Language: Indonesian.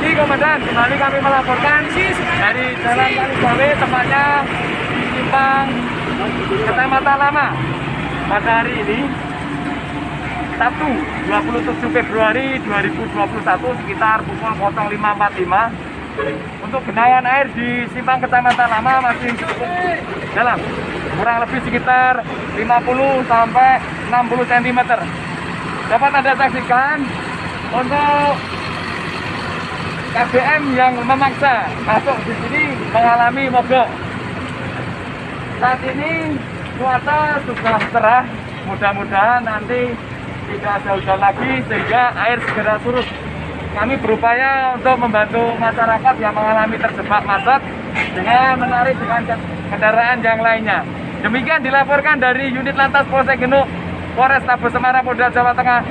Komandan, kembali kami melaporkan dari Jalan Kaligawe, tepatnya di Simpang Kecamatan Lama. Pada hari ini, Sabtu 27 Februari 2021 sekitar pukul 05.45 untuk genangan air di Simpang Kecamatan Lama masih cukup dalam. Kurang lebih sekitar 50 sampai 60 cm dapat anda saksikan untuk KBM yang memaksa masuk di sini mengalami mogok saat ini cuaca sudah cerah mudah-mudahan nanti tidak ada hujan lagi sehingga air segera surut kami berupaya untuk membantu masyarakat yang mengalami terjebak macet dengan menarik dengan kendaraan yang lainnya. Demikian dilaporkan dari unit lantas Polsek Genuk, Polres Tabes Semarang, Polda Jawa Tengah.